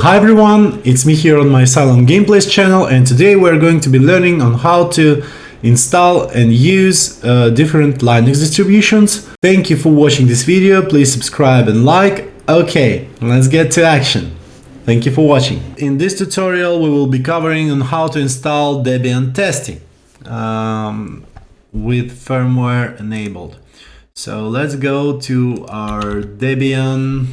Hi everyone, it's me here on my Cylon Gameplays channel and today we're going to be learning on how to install and use uh, different Linux distributions. Thank you for watching this video, please subscribe and like. Okay, let's get to action. Thank you for watching. In this tutorial we will be covering on how to install Debian testing um, with firmware enabled. So let's go to our Debian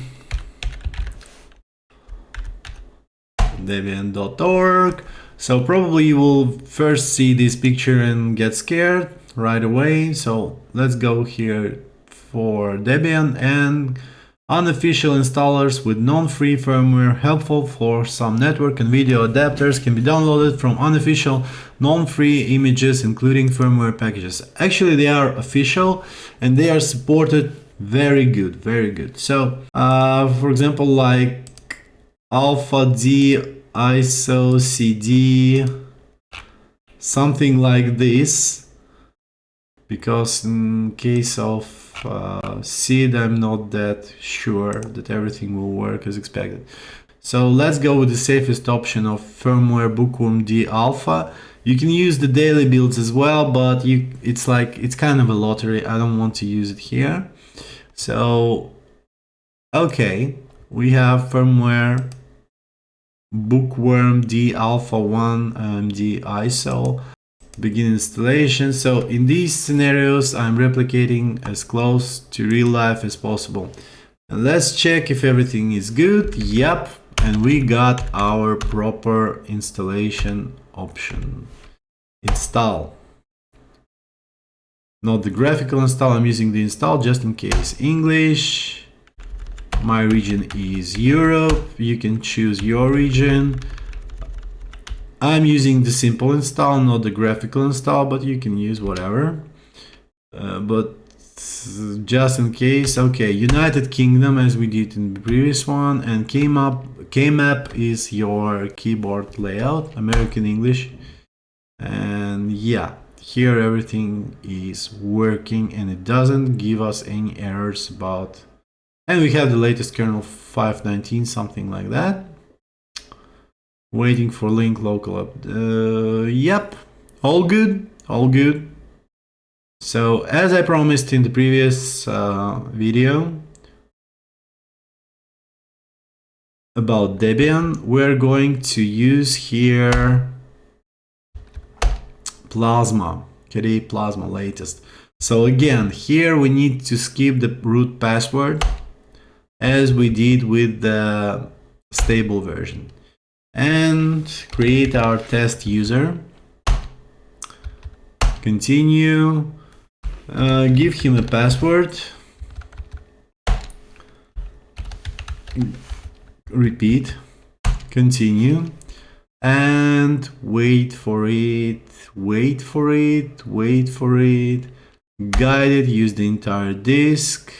debian.org. So probably you will first see this picture and get scared right away. So let's go here for Debian and unofficial installers with non-free firmware helpful for some network and video adapters can be downloaded from unofficial non-free images including firmware packages actually they are official and they are supported very good very good so uh, for example like alpha d iso cd something like this. Because in case of uh, seed I'm not that sure that everything will work as expected. So let's go with the safest option of firmware bookworm d alpha. You can use the daily builds as well but you it's like it's kind of a lottery. I don't want to use it here. So okay. We have firmware bookworm d alpha 1 um, AMD ISO begin installation. So in these scenarios i'm replicating as close to real life as possible. And let's check if everything is good. Yep and we got our proper installation option. Install. Not the graphical install i'm using the install just in case. English my region is Europe. You can choose your region. I'm using the simple install, not the graphical install, but you can use whatever. Uh, but just in case, okay, United Kingdom as we did in the previous one, and keymap, keymap is your keyboard layout, American English. And yeah, here everything is working and it doesn't give us any errors about and we have the latest kernel 519, something like that. Waiting for link local up. Uh, yep, all good, all good. So as I promised in the previous uh, video about Debian, we're going to use here Plasma, KDE Plasma latest. So again, here we need to skip the root password as we did with the stable version. And create our test user. Continue. Uh, give him a password. Repeat. Continue. And wait for it. Wait for it. Wait for it. Guide it use the entire disk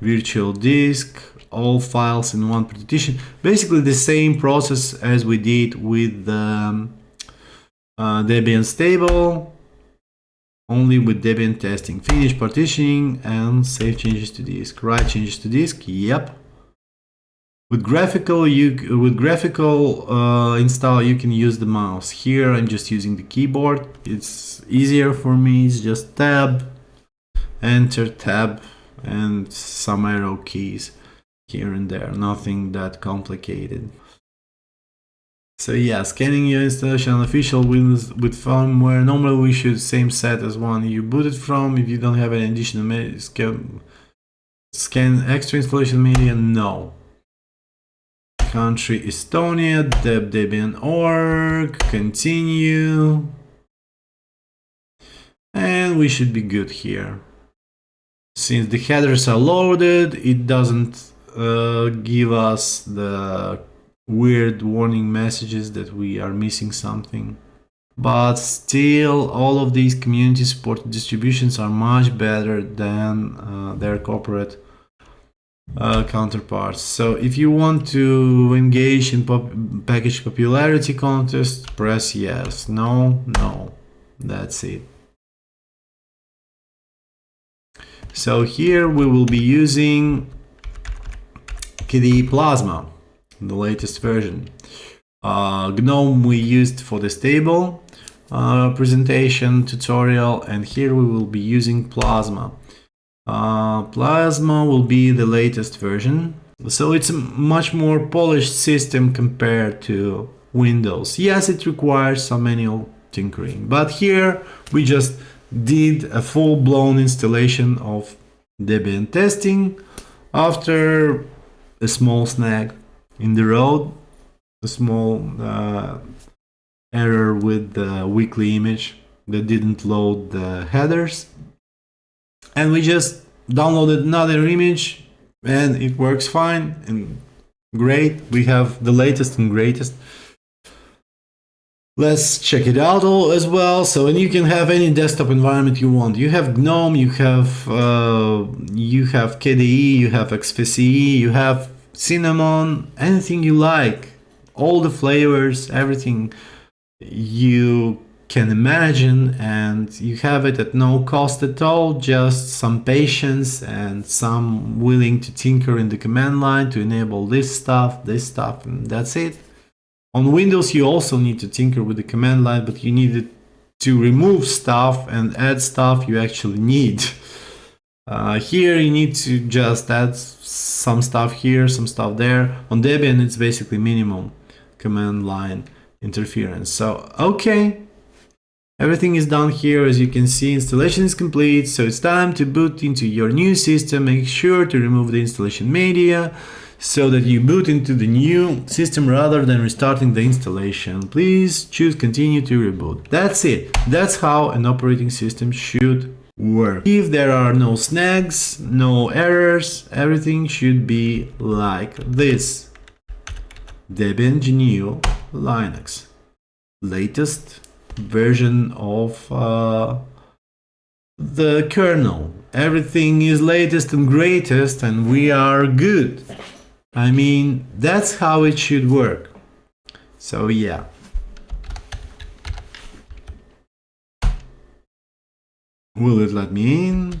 virtual disk, all files in one partition. Basically the same process as we did with um, uh, Debian stable, only with Debian testing. Finish partitioning and save changes to disk. Write changes to disk. Yep. With graphical, you with graphical uh, install, you can use the mouse. Here, I'm just using the keyboard. It's easier for me. It's just tab, enter, tab, and some arrow keys here and there, nothing that complicated. So yeah, scanning your installation on official Windows with firmware. Normally we should same set as one you booted from. If you don't have any additional scan, scan extra installation media, no. Country Estonia, deb debian org, continue. And we should be good here. Since the headers are loaded, it doesn't uh, give us the weird warning messages that we are missing something. But still, all of these community supported distributions are much better than uh, their corporate uh, counterparts. So if you want to engage in pop package popularity contest, press yes. No, no. That's it. So here we will be using KDE Plasma the latest version. Uh, GNOME we used for the stable uh, presentation tutorial and here we will be using Plasma. Uh, Plasma will be the latest version. So it's a much more polished system compared to Windows. Yes, it requires some manual tinkering, but here we just did a full-blown installation of Debian testing after a small snag in the road, a small uh, error with the weekly image that didn't load the headers. And we just downloaded another image and it works fine and great. We have the latest and greatest. Let's check it out all as well. So, and you can have any desktop environment you want. You have GNOME, you have uh, you have KDE, you have XFCE, you have Cinnamon, anything you like. All the flavors, everything you can imagine and you have it at no cost at all just some patience and some willing to tinker in the command line to enable this stuff this stuff and that's it on Windows, you also need to tinker with the command line, but you need to remove stuff and add stuff you actually need. Uh, here you need to just add some stuff here, some stuff there. On Debian, it's basically minimum command line interference. So, okay, everything is done here. As you can see, installation is complete. So it's time to boot into your new system. Make sure to remove the installation media so that you boot into the new system rather than restarting the installation. Please choose continue to reboot. That's it. That's how an operating system should work. If there are no snags, no errors, everything should be like this. Debian GNU Linux. Latest version of uh, the kernel. Everything is latest and greatest and we are good. I mean, that's how it should work. So yeah. Will it let me in?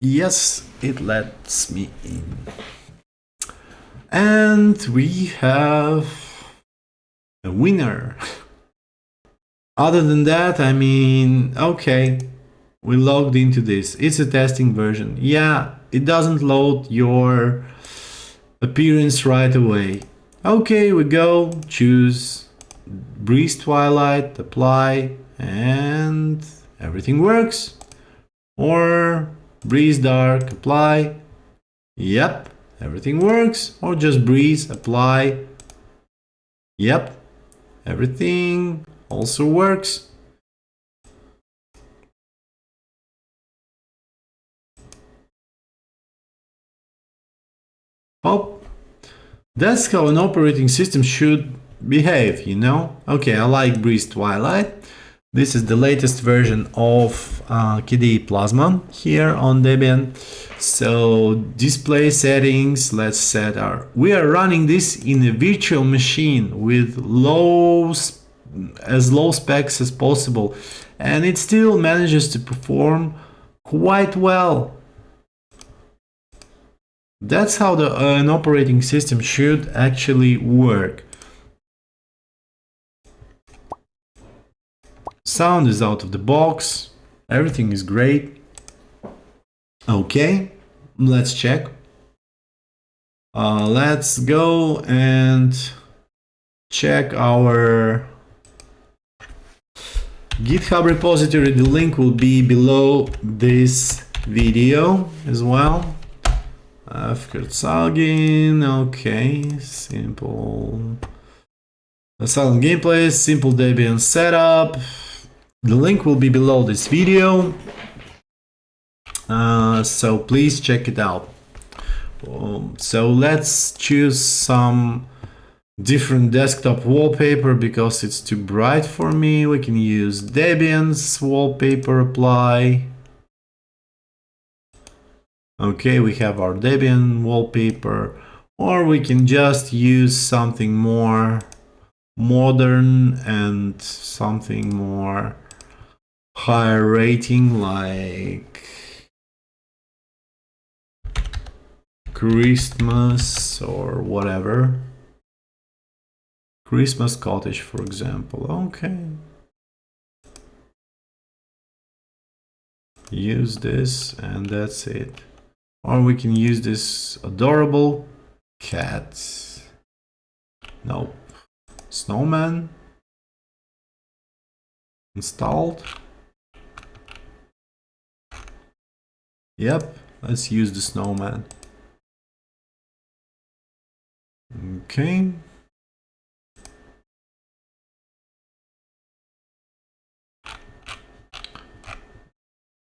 Yes, it lets me in. And we have a winner. Other than that, I mean, okay, we logged into this. It's a testing version. Yeah, it doesn't load your appearance right away. Okay, we go, choose Breeze Twilight, apply, and everything works. Or Breeze Dark, apply. Yep, everything works. Or just Breeze, apply. Yep, everything also works. Oh, that's how an operating system should behave, you know? Okay, I like Breeze Twilight. This is the latest version of uh, KDE Plasma here on Debian. So display settings, let's set our... We are running this in a virtual machine with low, as low specs as possible. And it still manages to perform quite well. That's how the, uh, an operating system should actually work. Sound is out of the box. Everything is great. Okay, let's check. Uh, let's go and check our GitHub repository. The link will be below this video as well. Afkurtzagin, okay, simple. Silent gameplay, simple Debian setup. The link will be below this video. Uh, so please check it out. Um, so let's choose some different desktop wallpaper because it's too bright for me. We can use Debian's wallpaper apply. Okay, we have our Debian wallpaper, or we can just use something more modern and something more higher rating like Christmas or whatever. Christmas cottage, for example. Okay. Use this and that's it. Or we can use this adorable cat. Nope. Snowman. Installed. Yep, let's use the snowman. Okay.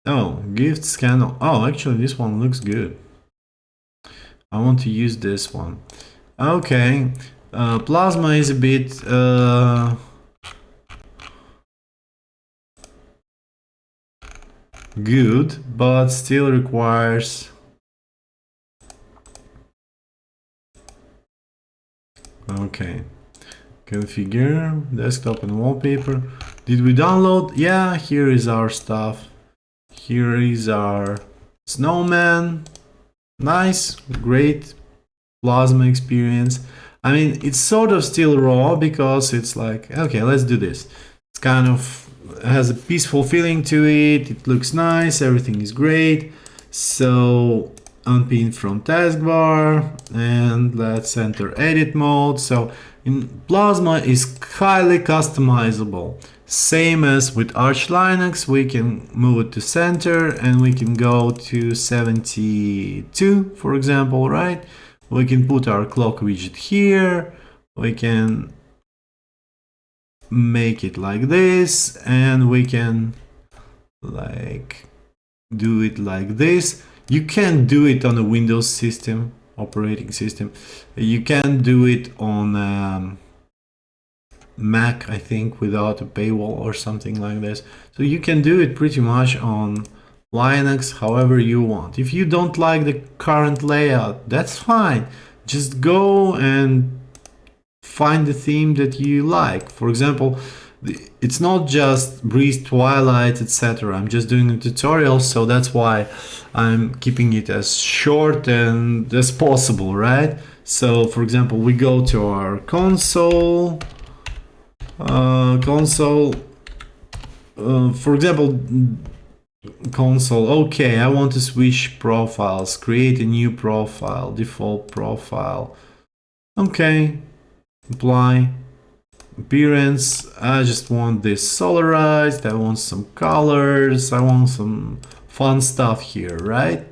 Oh, gift scan. Oh, actually this one looks good. I want to use this one. Okay. Uh, plasma is a bit... Uh, good, but still requires Okay. Configure, desktop and wallpaper. Did we download? Yeah, here is our stuff. Here is our snowman. Nice, great plasma experience. I mean, it's sort of still raw because it's like, okay, let's do this. It's kind of has a peaceful feeling to it. It looks nice. Everything is great. So unpin from taskbar and let's enter edit mode. So in Plasma is highly customizable. Same as with Arch Linux, we can move it to center and we can go to 72, for example, right? We can put our clock widget here. We can make it like this and we can like do it like this you can do it on a Windows system, operating system. You can do it on um, Mac, I think, without a paywall or something like this. So you can do it pretty much on Linux however you want. If you don't like the current layout, that's fine. Just go and find the theme that you like. For example, it's not just Breeze, Twilight, etc. I'm just doing a tutorial, so that's why I'm keeping it as short and as possible, right? So, for example, we go to our console, uh, console, uh, for example, console, okay, I want to switch profiles, create a new profile, default profile, okay, apply, appearance. I just want this solarized. I want some colors. I want some fun stuff here right?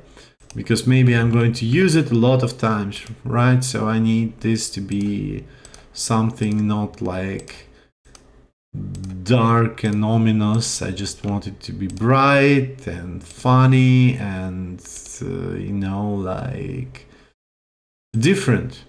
Because maybe i'm going to use it a lot of times right? So i need this to be something not like dark and ominous. I just want it to be bright and funny and uh, you know like different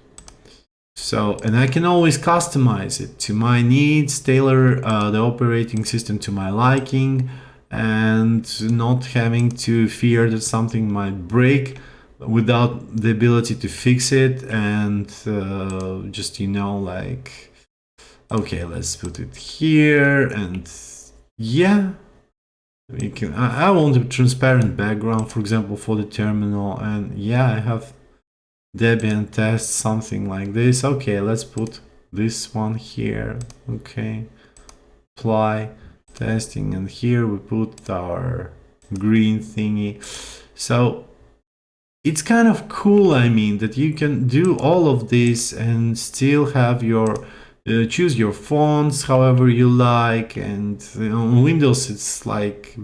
so, and I can always customize it to my needs, tailor uh, the operating system to my liking, and not having to fear that something might break without the ability to fix it and uh, just, you know, like, okay, let's put it here and yeah, we can, I, I want a transparent background, for example, for the terminal and yeah, I have Debian test something like this. Okay, let's put this one here. Okay, apply testing, and here we put our green thingy. So it's kind of cool, I mean, that you can do all of this and still have your uh, choose your fonts however you like and you know, on Windows it's like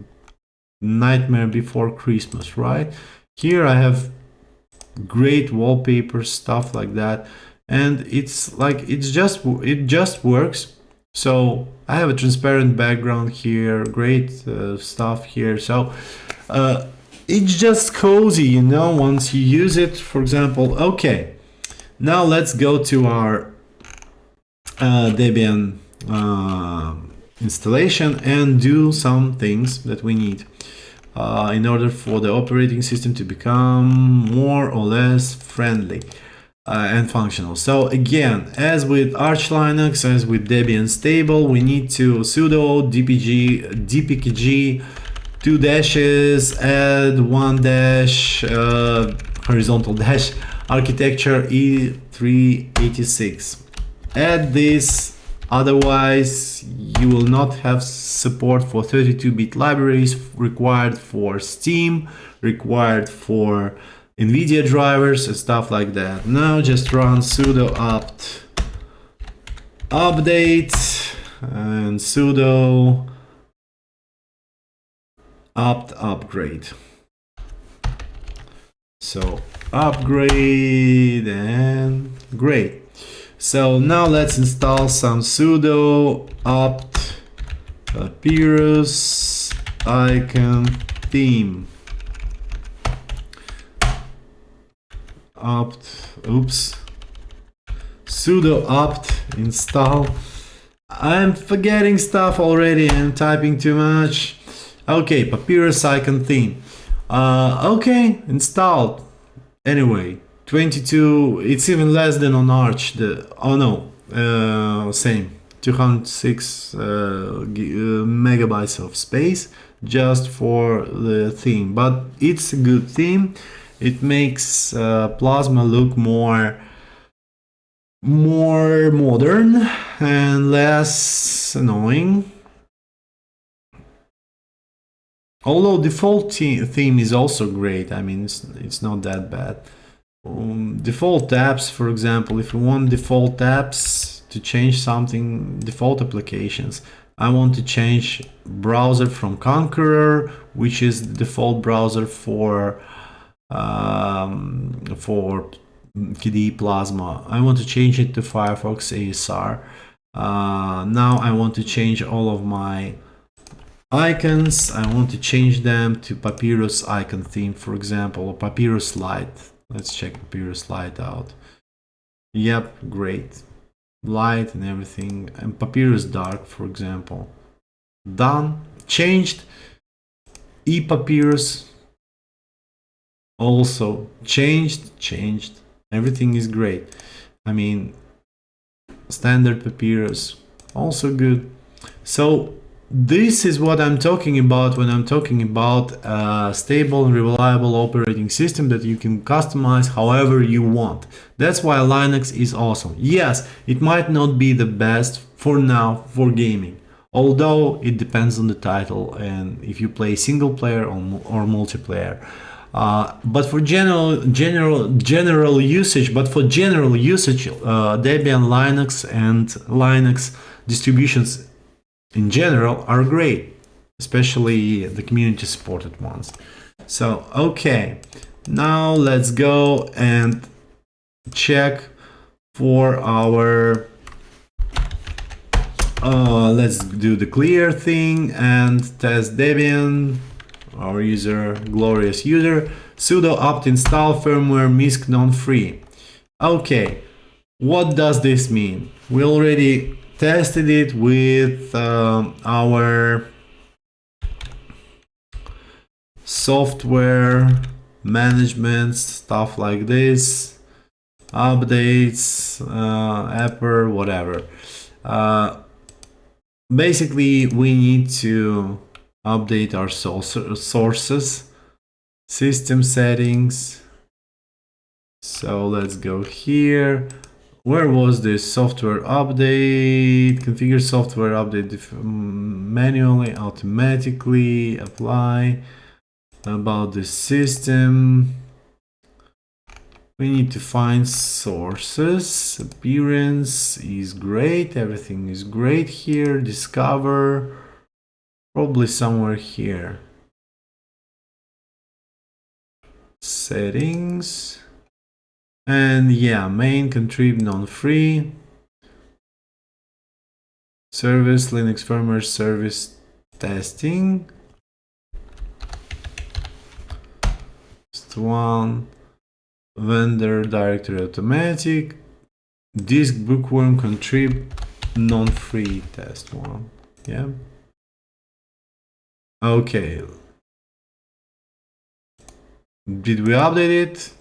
nightmare before Christmas, right? Here I have great wallpaper stuff like that. And it's like it's just it just works. So I have a transparent background here great uh, stuff here. So uh, it's just cozy you know once you use it. For example okay now let's go to our uh, Debian uh, installation and do some things that we need uh, in order for the operating system to become more or less friendly uh, and functional. So again, as with Arch Linux, as with Debian stable, we need to sudo dpg dpkg two dashes add one dash uh, horizontal dash architecture i386. Add this, otherwise you will not have support for 32-bit libraries required for Steam, required for NVIDIA drivers and stuff like that. Now just run sudo apt update and sudo apt upgrade. So upgrade and great. So now let's install some sudo apt papyrus icon theme. apt oops. Sudo apt install. I'm forgetting stuff already I'm typing too much. Okay papyrus icon theme. Uh, okay installed. Anyway 22 it's even less than on arch the oh no uh, same 206 uh, uh, megabytes of space just for the theme but it's a good theme it makes uh, Plasma look more more modern and less annoying. Although the default theme is also great, I mean, it's, it's not that bad. Um, default apps, for example, if you want default apps to change something, default applications, I want to change browser from Konqueror, which is the default browser for um, for KDE Plasma. I want to change it to Firefox ESR. Uh, now I want to change all of my icons. I want to change them to Papyrus icon theme, for example, or Papyrus Light. Let's check Papyrus Light out. Yep, great. Light and everything. And Papyrus Dark, for example. Done. Changed. ePapyrus also changed changed everything is great i mean standard papyrus also good so this is what i'm talking about when i'm talking about a stable and reliable operating system that you can customize however you want. That's why linux is awesome. Yes it might not be the best for now for gaming although it depends on the title and if you play single player or, or multiplayer. Uh, but for general general general usage, but for general usage, uh, Debian Linux and Linux distributions in general are great, especially the community supported ones. So okay, now let's go and check for our uh, let's do the clear thing and test Debian our user, glorious user, sudo apt install firmware misc non-free. Okay, what does this mean? We already tested it with uh, our software management, stuff like this, updates, uh, Apple, whatever. Uh, basically, we need to update our sources, system settings. So let's go here. Where was this software update? Configure software update mm, manually, automatically, apply. About the system. We need to find sources. Appearance is great. Everything is great here. Discover. Probably somewhere here. Settings. And yeah, main contrib non-free. Service, Linux firmware service testing. Just one. Vendor directory automatic. Disk bookworm contrib non-free test one. Yeah. Okay. Did we update it?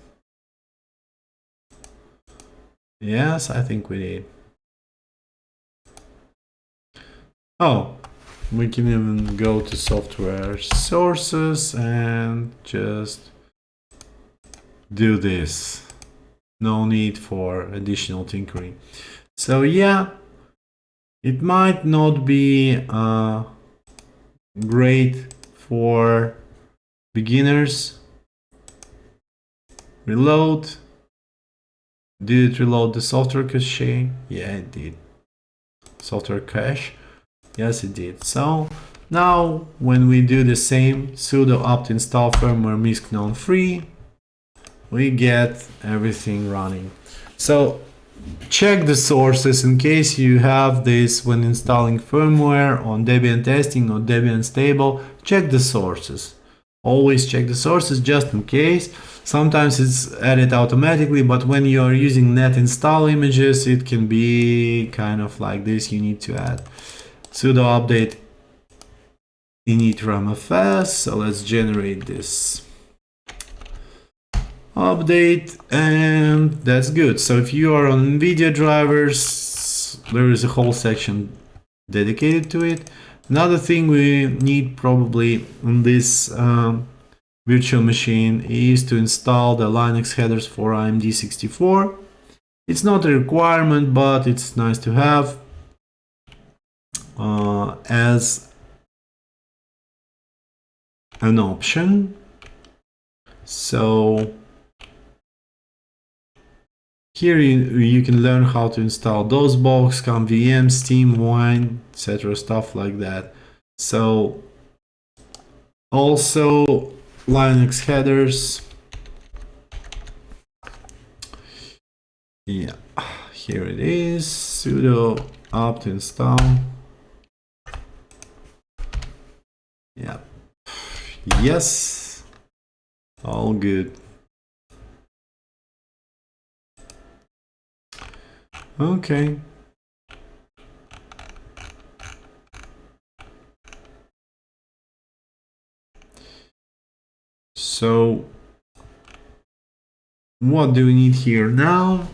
Yes, I think we need. Oh, we can even go to software sources and just do this. no need for additional tinkering. So yeah, it might not be uh, great for beginners. Reload. Did it reload the software cache? Yeah, it did. Software cache. Yes, it did. So now when we do the same sudo apt install firmware misc non free, we get everything running. So check the sources in case you have this when installing firmware on Debian testing or Debian stable, check the sources. Always check the sources just in case. Sometimes it's added automatically, but when you are using net install images, it can be kind of like this. You need to add sudo update init So let's generate this update and that's good. So if you are on NVIDIA drivers, there is a whole section dedicated to it. Another thing we need probably on this um, virtual machine is to install the Linux headers for AMD64. It's not a requirement, but it's nice to have uh, as an option. So here you, you can learn how to install DOSBox, ScummVM, Steam, Wine, etc. stuff like that. So also Linux headers. Yeah, here it is, sudo apt install. Yeah, yes, all good. Okay. So what do we need here now?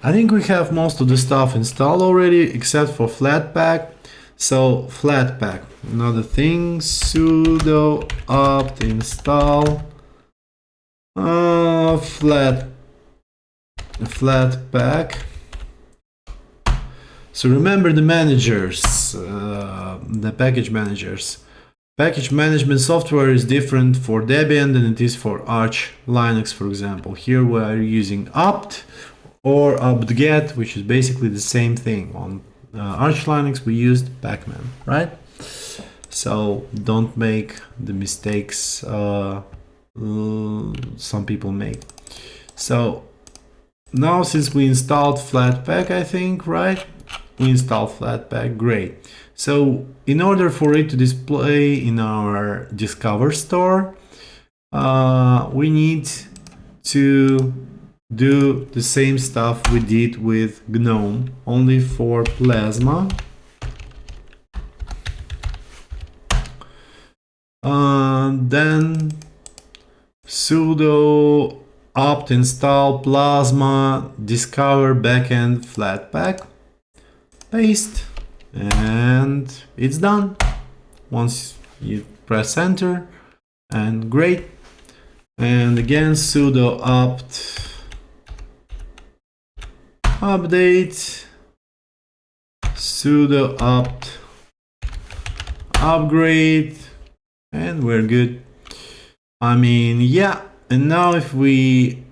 I think we have most of the stuff installed already except for Flatpak. So Flatpak, another thing, sudo apt install uh, flat Flatpak so remember the managers, uh, the package managers. Package management software is different for Debian than it is for Arch Linux, for example. Here we are using apt or apt-get, which is basically the same thing. On uh, Arch Linux, we used pacman, right? So don't make the mistakes uh, some people make. So now since we installed Flatpak, I think, right? Install Flatpak, great. So in order for it to display in our Discover store, uh, we need to do the same stuff we did with GNOME, only for Plasma. Uh, then sudo apt install plasma discover backend flatpak paste and it's done. Once you press enter and great. And again sudo apt update sudo apt upgrade and we're good. I mean yeah and now if we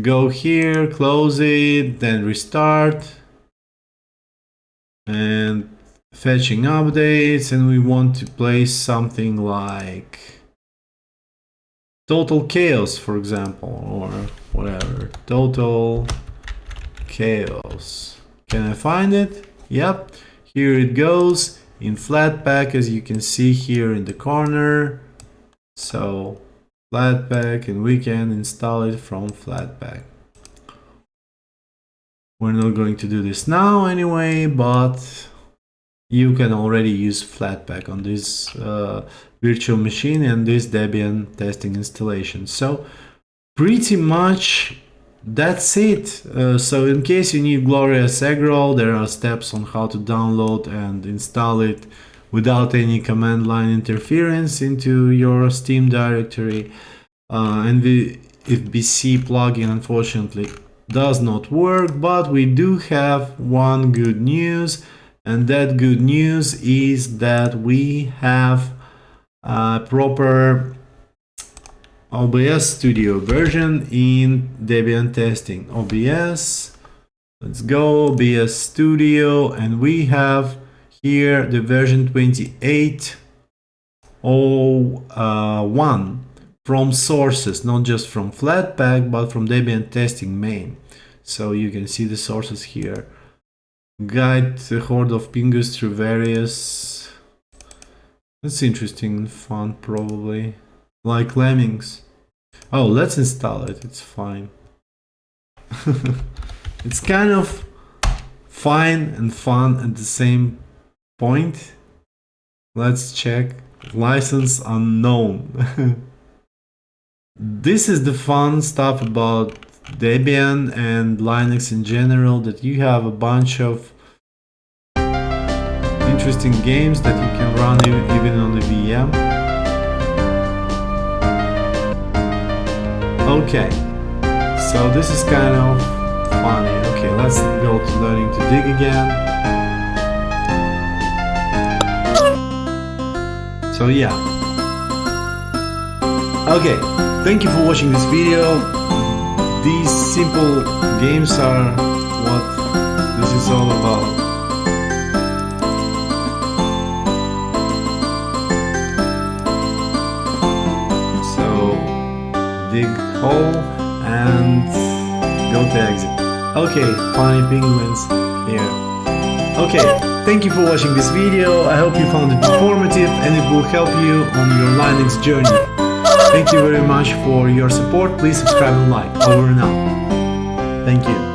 go here close it then restart and fetching updates and we want to place something like total chaos for example or whatever. Total chaos. Can I find it? Yep. Here it goes in Flatpak as you can see here in the corner. So Flatpak and we can install it from Flatpak we're not going to do this now anyway, but you can already use Flatpak on this uh, virtual machine and this Debian testing installation. So pretty much that's it. Uh, so in case you need Glorious Eggroll, there are steps on how to download and install it without any command line interference into your Steam directory. Uh, and the FBC plugin unfortunately does not work, but we do have one good news, and that good news is that we have a proper OBS Studio version in Debian testing. OBS, let's go, OBS Studio, and we have here the version 28.01 from sources, not just from Flatpak, but from Debian testing main. So you can see the sources here. Guide the horde of pingus through various... That's interesting fun, probably. Like lemmings. Oh, let's install it, it's fine. it's kind of fine and fun at the same point. Let's check. License unknown. this is the fun stuff about Debian and Linux in general that you have a bunch of interesting games that you can run even on the VM. Okay, so this is kind of funny. Okay, let's go to learning to dig again. So yeah. Okay, thank you for watching this video. These simple games are what this is all about. So dig hole and go to exit. Okay, funny penguins here. Okay, thank you for watching this video. I hope you found it informative and it will help you on your Linux journey. Thank you very much for your support. Please subscribe and like. Over and out. Thank you.